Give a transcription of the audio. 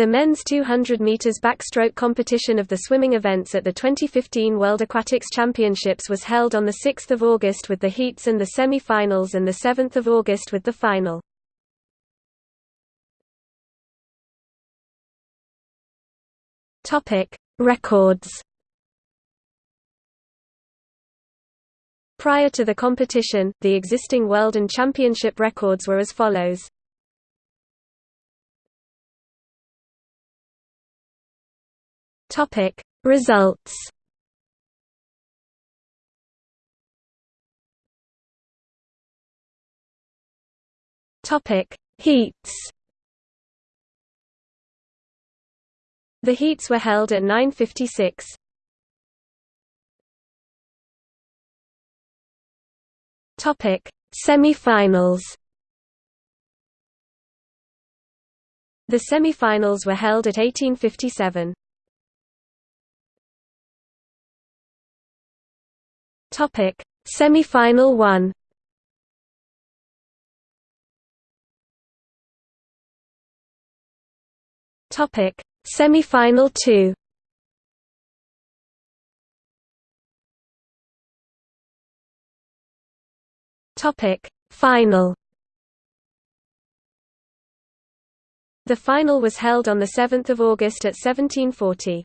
The men's 200 meters backstroke competition of the swimming events at the 2015 World Aquatics Championships was held on the 6th of August with the heats and the semi-finals and the 7th of August with the final. Topic: Records. Prior to the competition, the existing world and championship records were as follows. Topic Results Topic Heats The heats were held at 9:56. Topic Semi-finals The semi-finals were held at 1857. Topic: Semi-final 1. Topic: Semi-final 2. Topic: Final. The final was held on the 7th of August at 1740.